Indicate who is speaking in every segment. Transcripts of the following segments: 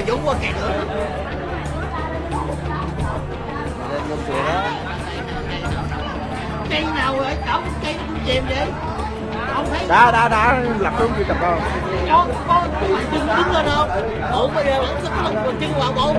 Speaker 1: thì Dũng qua kẹt nữa. Lên con chùa đó. Cây nào rồi? Cổng cây cũng chìm vậy? Không thấy
Speaker 2: đã đã đã. Lật xuống chưa tập không
Speaker 1: con con chân đứng lên không? Bộ bây giờ vẫn sức lực chân vào bộ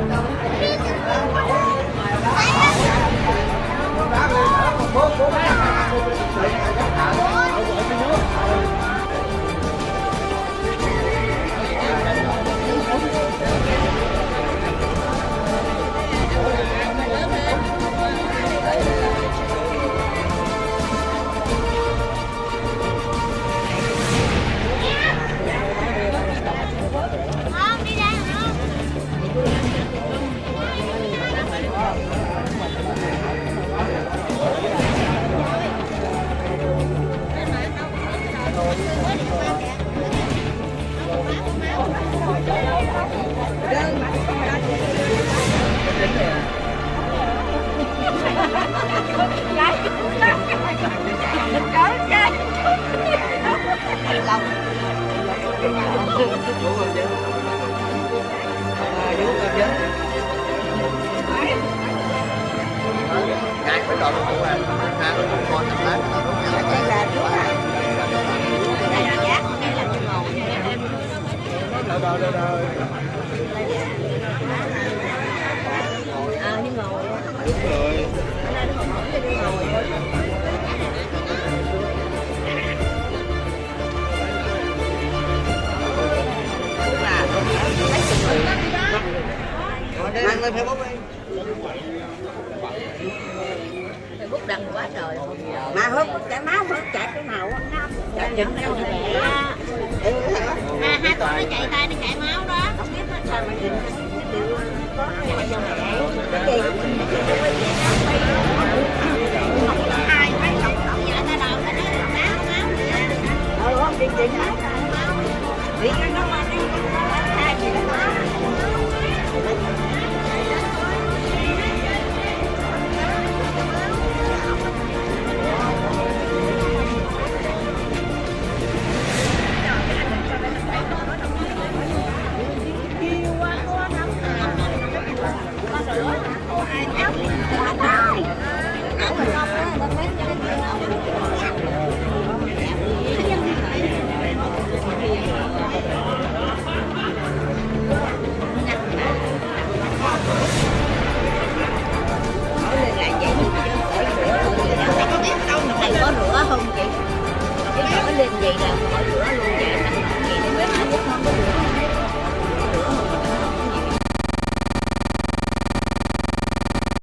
Speaker 1: Hãy subscribe cho kênh Ghiền Mì Gõ Để không bỏ lỡ những
Speaker 3: video hấp dẫn à như ngồi
Speaker 2: đúng rồi
Speaker 1: Mang lên Facebook đi
Speaker 3: Facebook đăng quá trời mà hớt chảy máu hớt chạy cái nào á chạy chỉnh đâu này
Speaker 4: À, hai con nó chạy tay
Speaker 3: đi chị máu đi